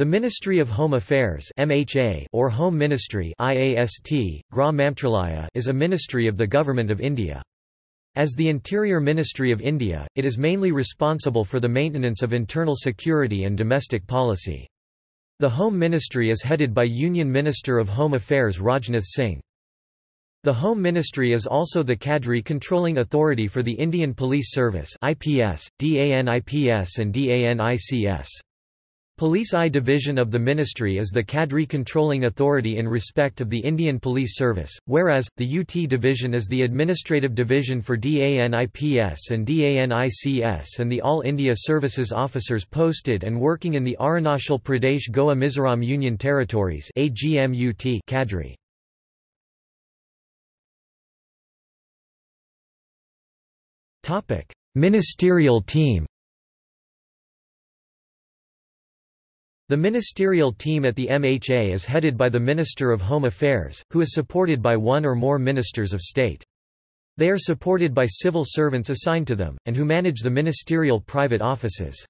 The Ministry of Home Affairs MHA or Home Ministry IAST, is a ministry of the Government of India. As the Interior Ministry of India, it is mainly responsible for the maintenance of internal security and domestic policy. The Home Ministry is headed by Union Minister of Home Affairs Rajnath Singh. The Home Ministry is also the cadre controlling authority for the Indian Police Service IPS, DANIPS and DANICS. Police I Division of the Ministry is the cadre controlling authority in respect of the Indian Police Service, whereas, the UT Division is the administrative division for DANIPS and DANICS and the All India Services officers posted and working in the Arunachal Pradesh Goa Mizoram Union Territories cadre. Ministerial team The ministerial team at the MHA is headed by the Minister of Home Affairs, who is supported by one or more ministers of state. They are supported by civil servants assigned to them, and who manage the ministerial private offices.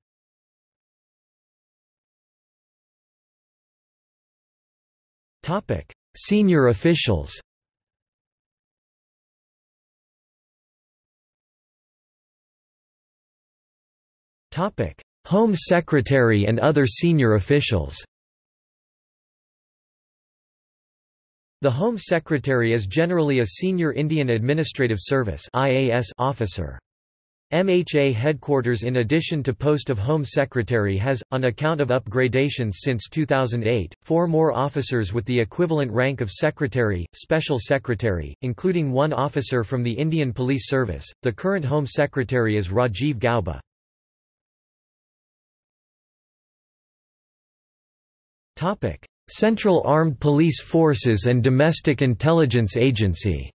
Senior officials Topic: Home Secretary and other senior officials The Home Secretary is generally a senior Indian Administrative Service officer. MHA headquarters in addition to post of Home Secretary has, on account of upgradations since 2008, four more officers with the equivalent rank of Secretary, Special Secretary, including one officer from the Indian Police Service. The current Home Secretary is Rajiv Gauba. Central Armed Police Forces and Domestic Intelligence Agency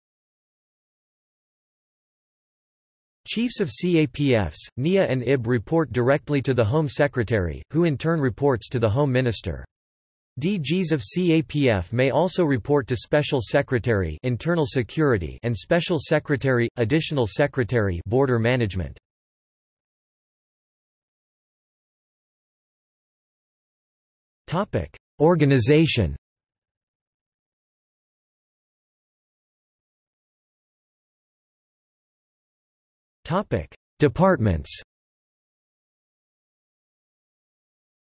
Chiefs of CAPFs, NIA and IB report directly to the Home Secretary, who in turn reports to the Home Minister. DGs of CAPF may also report to Special Secretary Internal Security and Special Secretary, Additional Secretary Border Management. Topic: Organization. Topic: Departments.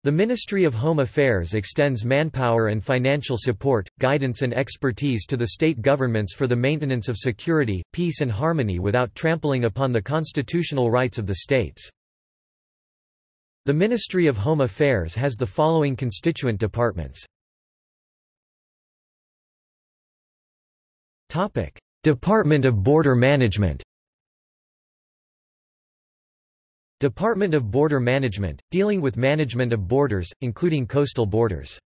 The Ministry of Home Affairs extends manpower and financial support, guidance and expertise to the state governments for the maintenance of security, peace and harmony without trampling upon the constitutional rights of the states. The Ministry of Home Affairs has the following constituent departments. Department of Border Management Department of Border Management, dealing with management of borders, including coastal borders.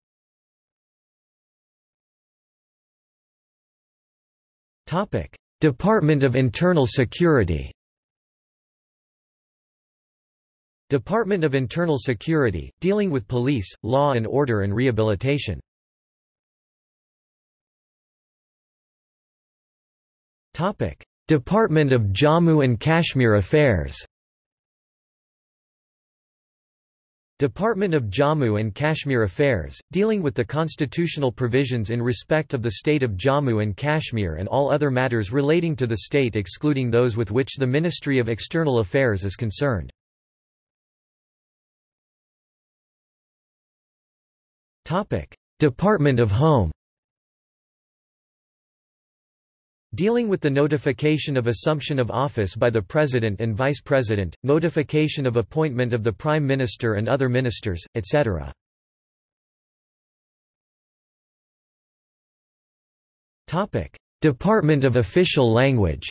Department of Internal Security Department of Internal Security, dealing with police, law and order and rehabilitation. Department of Jammu and Kashmir Affairs Department of Jammu and Kashmir Affairs, dealing with the constitutional provisions in respect of the state of Jammu and Kashmir and all other matters relating to the state excluding those with which the Ministry of External Affairs is concerned. Topic: Department of Home. Dealing with the notification of assumption of office by the President and Vice President, notification of appointment of the Prime Minister and other ministers, etc. Department of Official Language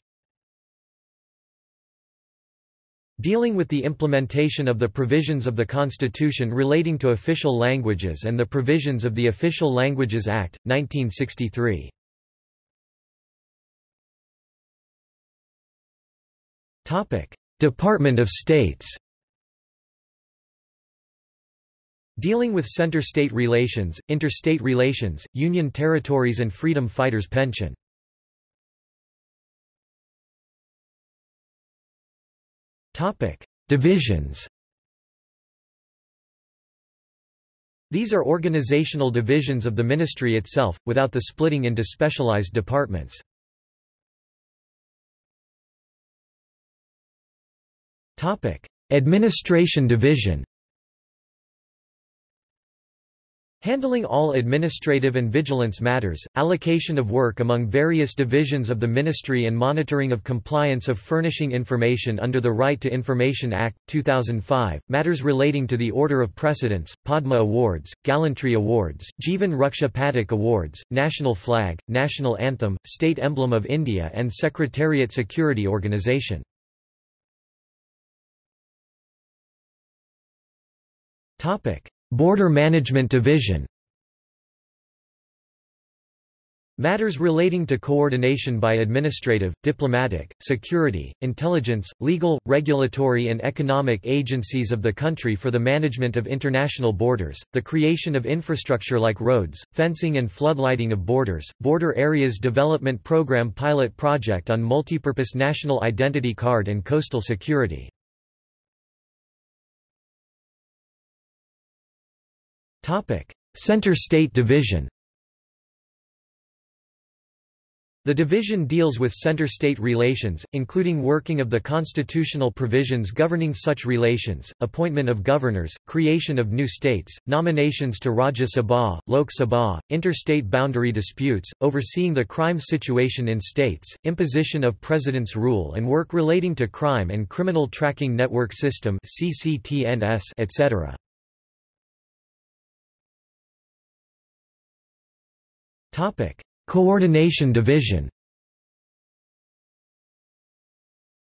Dealing with the implementation of the provisions of the Constitution relating to official languages and the provisions of the Official Languages Act, 1963. Department of States Dealing with center-state relations, interstate relations, union territories and freedom fighters' pension Topic: Divisions. These are organizational divisions of the ministry itself, without the splitting into specialized departments. Topic: Administration division Handling all administrative and vigilance matters, allocation of work among various divisions of the ministry and monitoring of compliance of furnishing information under the Right to Information Act, 2005, matters relating to the Order of Precedence, Padma Awards, Gallantry Awards, Jivan Raksha Padak Awards, National Flag, National Anthem, State Emblem of India and Secretariat Security Organisation. Border Management Division Matters relating to coordination by administrative, diplomatic, security, intelligence, legal, regulatory and economic agencies of the country for the management of international borders, the creation of infrastructure like roads, fencing and floodlighting of borders, Border Areas Development Program pilot project on multipurpose national identity card and coastal security. Center State Division The division deals with center-state relations, including working of the constitutional provisions governing such relations, appointment of governors, creation of new states, nominations to Rajya Sabha, Lok Sabha, interstate boundary disputes, overseeing the crime situation in states, imposition of president's rule and work relating to crime and criminal tracking network system etc. Coordination Division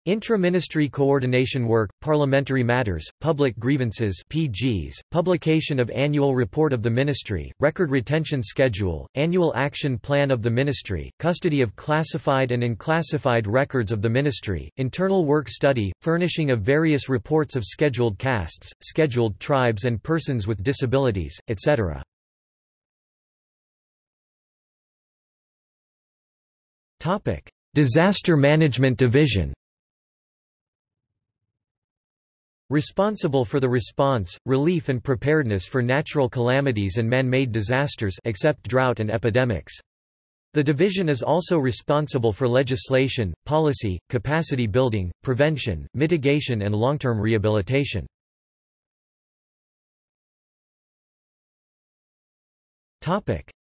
Intra-ministry coordination work, parliamentary matters, public grievances PGs, publication of annual report of the ministry, record retention schedule, annual action plan of the ministry, custody of classified and unclassified records of the ministry, internal work study, furnishing of various reports of scheduled castes, scheduled tribes and persons with disabilities, etc. Topic: Disaster Management Division. Responsible for the response, relief and preparedness for natural calamities and man-made disasters except drought and epidemics. The division is also responsible for legislation, policy, capacity building, prevention, mitigation and long-term rehabilitation.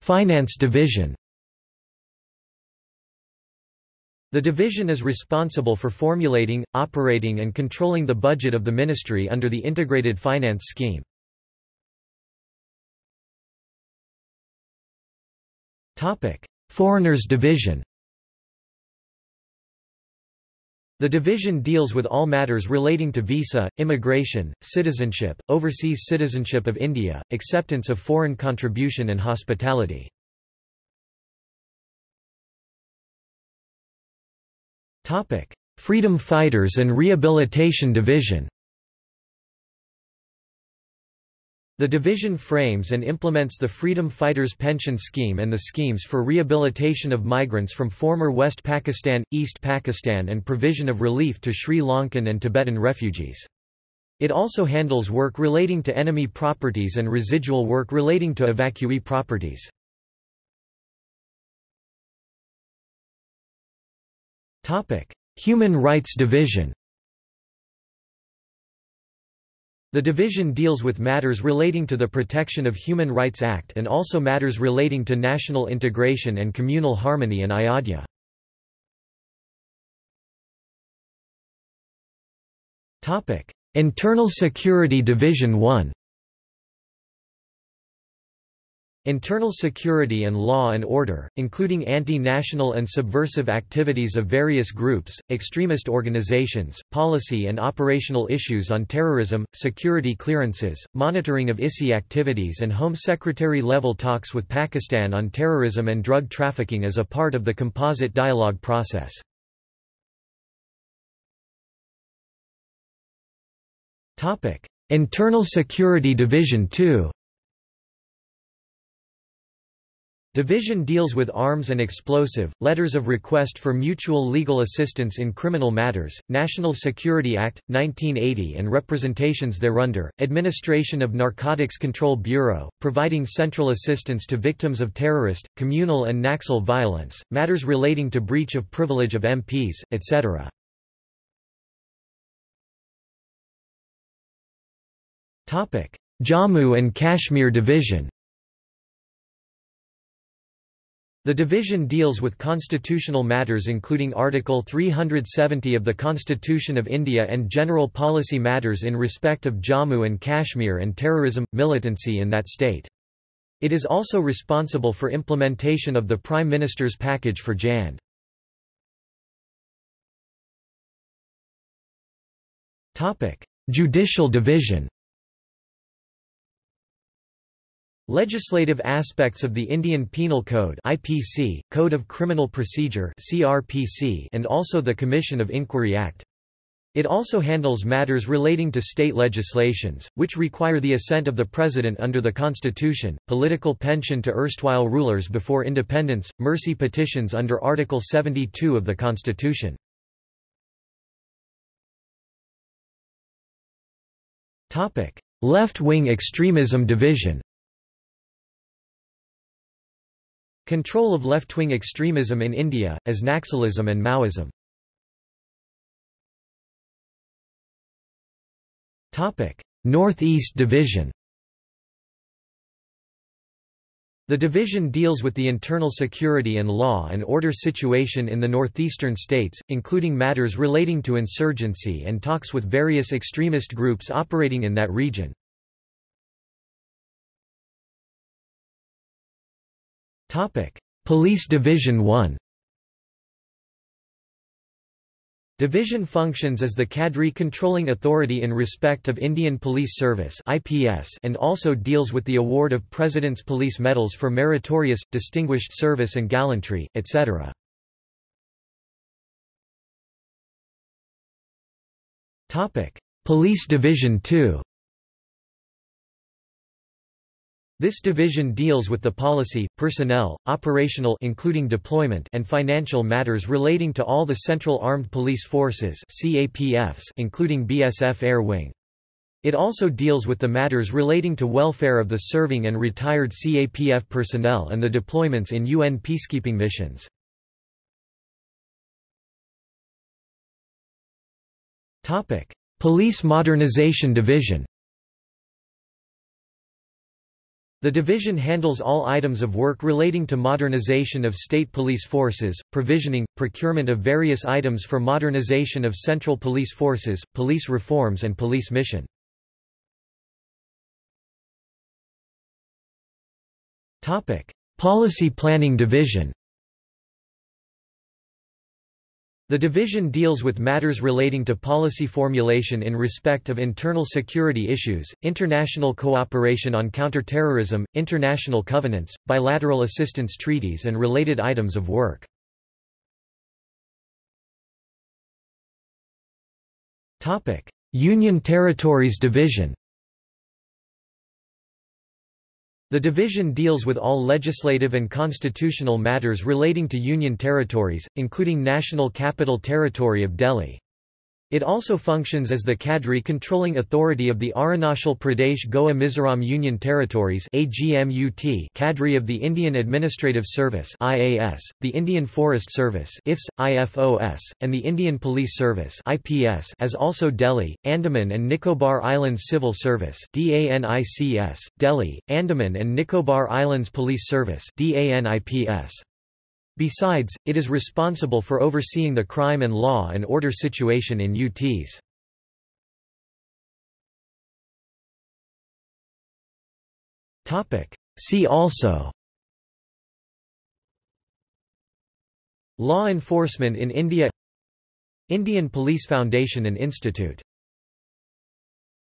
Finance division The division is responsible for formulating, operating and controlling the budget of the ministry under the Integrated Finance Scheme. Foreigners Division The division deals with all matters relating to visa, immigration, citizenship, overseas citizenship of India, acceptance of foreign contribution and hospitality. Freedom Fighters and Rehabilitation Division The division frames and implements the Freedom Fighters Pension Scheme and the schemes for rehabilitation of migrants from former West Pakistan, East Pakistan and provision of relief to Sri Lankan and Tibetan refugees. It also handles work relating to enemy properties and residual work relating to evacuee properties. Human Rights Division The division deals with matters relating to the Protection of Human Rights Act and also matters relating to national integration and communal harmony in ayodhya. Internal Security Division 1 Internal security and law and order, including anti-national and subversive activities of various groups, extremist organizations, policy and operational issues on terrorism, security clearances, monitoring of ISI activities and Home Secretary-level talks with Pakistan on terrorism and drug trafficking as a part of the composite dialogue process. Internal Security Division 2 Division deals with arms and explosive, letters of request for mutual legal assistance in criminal matters, National Security Act, 1980 and representations thereunder, administration of Narcotics Control Bureau, providing central assistance to victims of terrorist, communal and Naxal violence, matters relating to breach of privilege of MPs, etc. Jammu and Kashmir Division The division deals with constitutional matters including Article 370 of the Constitution of India and general policy matters in respect of Jammu and Kashmir and terrorism, militancy in that state. It is also responsible for implementation of the Prime Minister's package for Jand. Judicial division Legislative aspects of the Indian Penal Code IPC, Code of Criminal Procedure CRPC, and also the Commission of Inquiry Act. It also handles matters relating to state legislations, which require the assent of the President under the Constitution, political pension to erstwhile rulers before independence, mercy petitions under Article 72 of the Constitution. Left-wing extremism division Control of left-wing extremism in India, as Naxalism and Maoism. North-East Division The division deals with the internal security and law and order situation in the northeastern states, including matters relating to insurgency and talks with various extremist groups operating in that region. Police Division 1 Division functions as the cadre controlling authority in respect of Indian Police Service (IPS) and also deals with the award of President's Police Medals for meritorious, distinguished service and gallantry, etc. Police Division 2 This division deals with the policy, personnel, operational including deployment and financial matters relating to all the Central Armed Police Forces CAPFs including BSF Air Wing. It also deals with the matters relating to welfare of the serving and retired CAPF personnel and the deployments in UN peacekeeping missions. Police Modernization Division The division handles all items of work relating to modernization of state police forces, provisioning, procurement of various items for modernization of central police forces, police reforms and police mission. Policy Planning Division The division deals with matters relating to policy formulation in respect of internal security issues, international cooperation on counterterrorism, international covenants, bilateral assistance treaties and related items of work. Union Territories Division The division deals with all legislative and constitutional matters relating to Union territories, including National Capital Territory of Delhi. It also functions as the cadre controlling authority of the Arunachal Pradesh Goa Mizoram Union Territories cadre of the Indian Administrative Service the Indian Forest Service IFS, IFOS, and the Indian Police Service as also Delhi, Andaman and Nicobar Islands Civil Service Delhi, Andaman and Nicobar Islands Police Service DANIPS. Besides, it is responsible for overseeing the crime and law and order situation in UTs. See also. Law enforcement in India. Indian Police Foundation and Institute